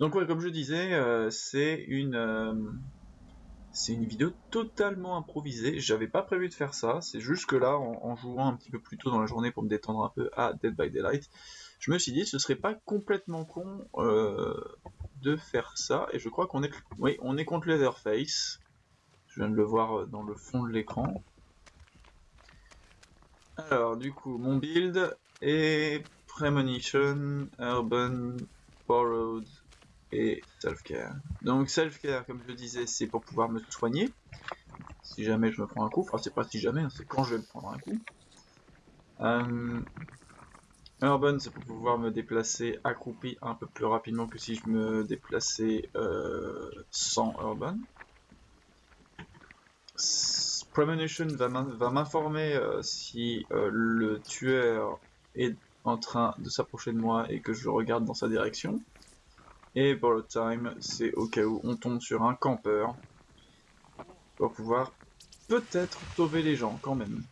Donc ouais, comme je disais, euh, c'est une euh, c'est une vidéo totalement improvisée. J'avais pas prévu de faire ça. C'est juste que là, en, jouant un petit peu plus tôt dans la journée pour me détendre un peu à Dead by Daylight, je me suis dit ce serait pas complètement con euh, de faire ça. Et je crois qu'on est oui, on est contre Leatherface. Je viens de le voir dans le fond de l'écran. Alors du coup, mon build est Premonition, Urban, Borrowed, et self-care. Donc self-care, comme je disais, c'est pour pouvoir me soigner. Si jamais je me prends un coup, enfin c'est pas si jamais, hein, c'est quand je vais me prendre un coup. Euh, urban, c'est pour pouvoir me déplacer accroupi un peu plus rapidement que si je me déplaçais euh, sans Urban. Premonition va m'informer euh, si le tueur est en train de s'approcher de moi et que je regarde dans sa direction. Et le time, c'est au cas où on tombe sur un campeur. Pour pouvoir peut-être sauver les gens quand même.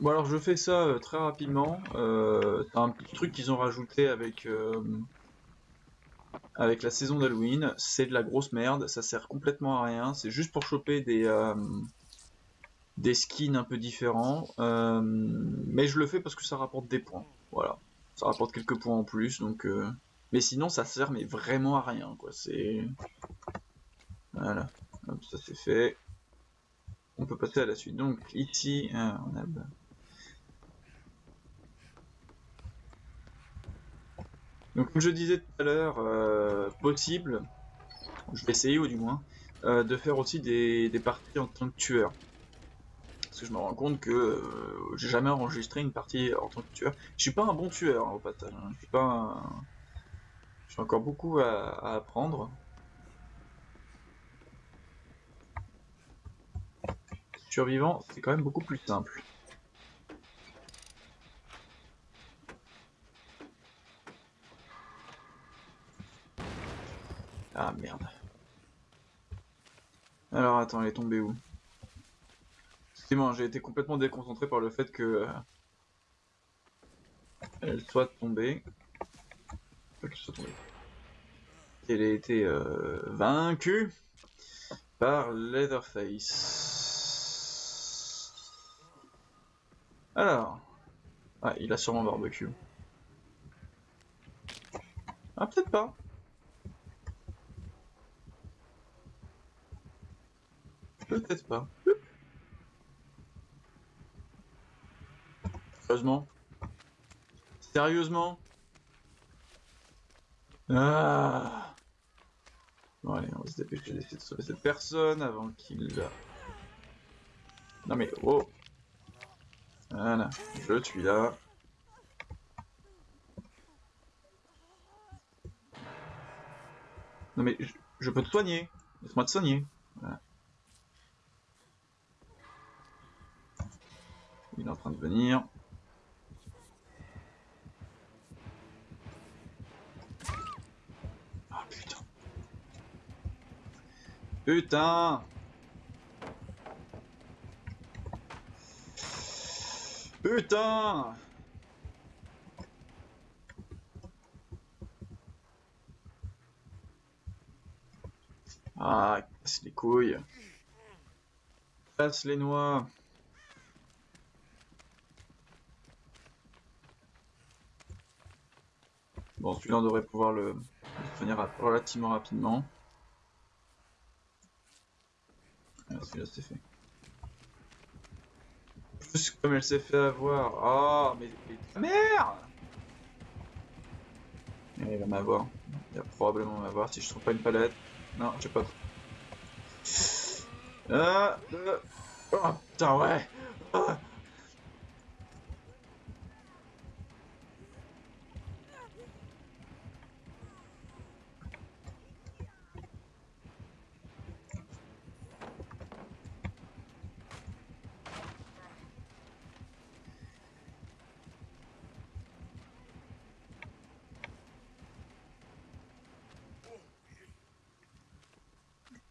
Bon alors je fais ça euh, très rapidement. Euh, c'est un petit truc qu'ils ont rajouté avec euh, avec la saison d'Halloween. C'est de la grosse merde, ça sert complètement à rien. C'est juste pour choper des des skins un peu différents. mais je le fais parce que ça rapporte des points. Voilà. Ça rapporte quelques points en plus, donc... Euh, mais sinon, ça sert mais vraiment à rien, quoi. C'est... Voilà. ça c'est fait. On peut passer à la suite. Donc, ici, euh, on a... Donc, comme je disais tout à l'heure, euh, possible, je vais essayer ou du moins, de faire aussi des, des parties en tant que tueur. Parce que je me rends compte que euh, j'ai jamais enregistré une partie en tant que tueur. Je suis pas un bon tueur hein, au passage. Hein. Je suis pas J'ai encore beaucoup à, apprendre. Survivant, c'est quand même beaucoup plus simple. Ah merde. Alors attends, elle est tombée où? J'ai été complètement déconcentré par le fait que euh, elle soit tombée. Elle a été euh, vaincue par Leatherface. Alors, ah, il a sûrement barbecue. Ah, peut-être pas. Peut-être pas. Sérieusement Sérieusement Ah Bon allez, on va se dépêcher d'essayer de sauver cette personne avant qu'il... Non mais oh Voilà, je suis là. Non mais je, peux te soigner. Laisse-moi te soigner. Il est en train de venir. Putain Putain Ah, casse les couilles. Casse les noix. Bon, celui-là, on devrait pouvoir le finir relativement rapidement. Fait. Comme elle s'est fait avoir. Ah, mais, mais merde Il va m'avoir. Il va probablement m'avoir si je trouve pas une palette. Non, j'ai pas. Ah. Oh putain, ouais ah.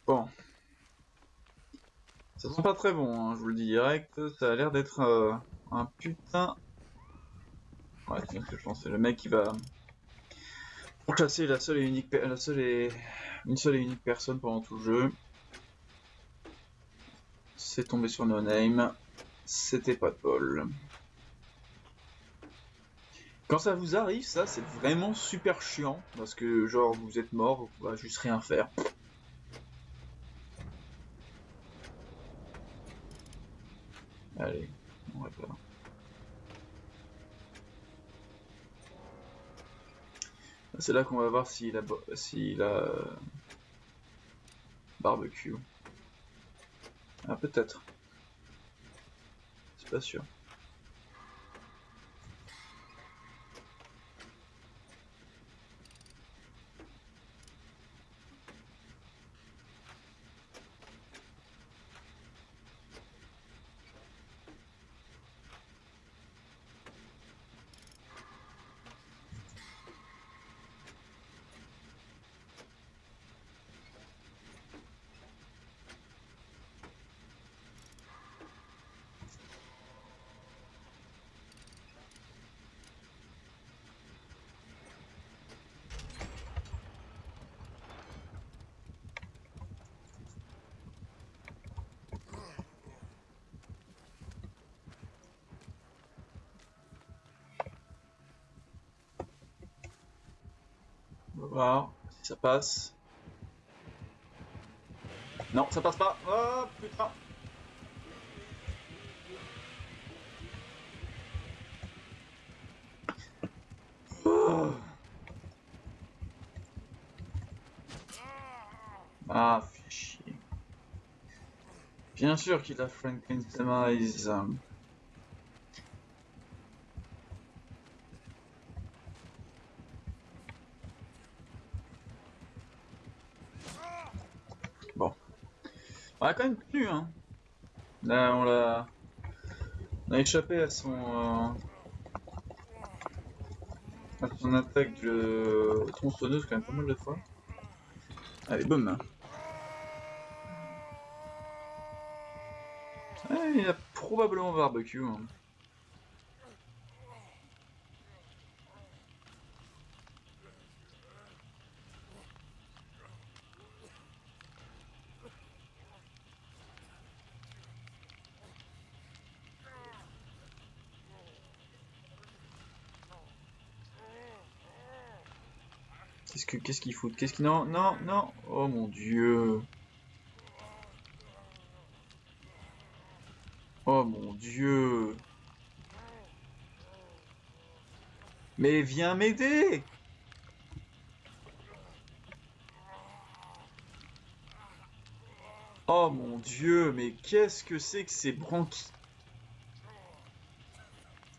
Bon. Ça sent pas très bon, hein, je vous le dis direct. Ça a l'air d'être euh, un putain... Ouais, bien que je pense. C'est le mec qui va chasser la seule et unique, la seule et une seule et unique personne pendant tout le jeu. C'est tombé sur No Name. C'était pas de bol. Quand ça vous arrive, ça, c'est vraiment super chiant. Parce que, genre, vous êtes mort, vous pouvez juste rien faire. Allez, on va pas. C'est là qu'on va voir s'il a, s'il a barbecue. Ah, peut-être. C'est pas sûr. Voir si ça passe. Non, ça passe pas. Oh putain. Ah, fait chier. Bien sûr qu'il a Franklin. On a quand même tenu, hein. Là, on l'a... On a échappé à son... Euh, à son attaque de tronçonneuse quand même pas mal de fois. Allez, boum hein. il a probablement barbecue. Hein. Qu'est-ce que qu'est-ce Qu'est-ce qu'il non non non. Oh mon dieu. Oh mon dieu. Mais viens m'aider. Oh mon dieu, mais qu'est-ce que c'est que ces branquis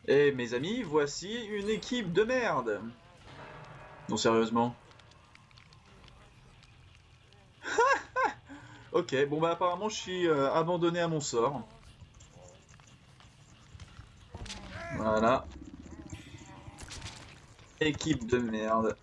Eh mes amis, voici une équipe de merde. Non sérieusement Ok, bon bah apparemment je suis euh, abandonné à mon sort. Voilà. Équipe de merde.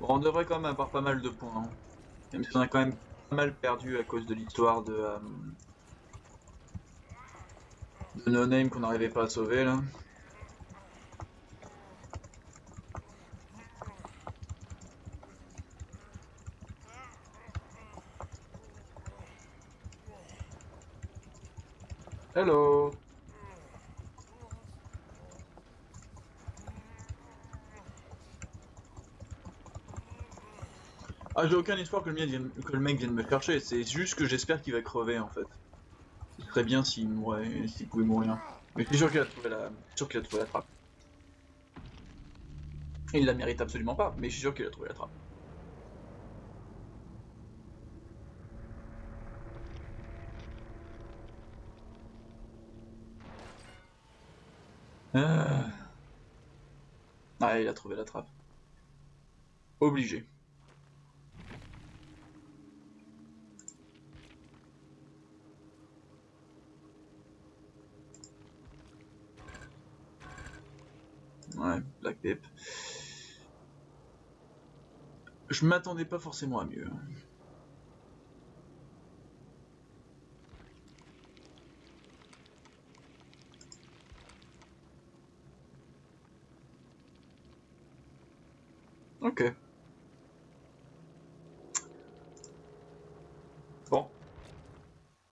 Bon, on devrait quand même avoir pas mal de points. Hein. On a quand même pas mal perdu à cause de l'histoire de, euh, de No Name qu'on n'arrivait pas à sauver là. Hello Ah, j'ai aucun espoir que le, mec vienne, me chercher, c'est juste que j'espère qu'il va crever en fait. Ce serait bien s'il mourait, s'il pouvait mourir. Mais je suis sûr qu'il a trouvé la, sûr qu'il a trouvé la trappe. Il la mérite absolument pas, mais je suis sûr qu'il a trouvé la trappe. Ah. ah, il a trouvé la trappe. Obligé. Ouais, Black Pip. Je m'attendais pas forcément à mieux. Ok.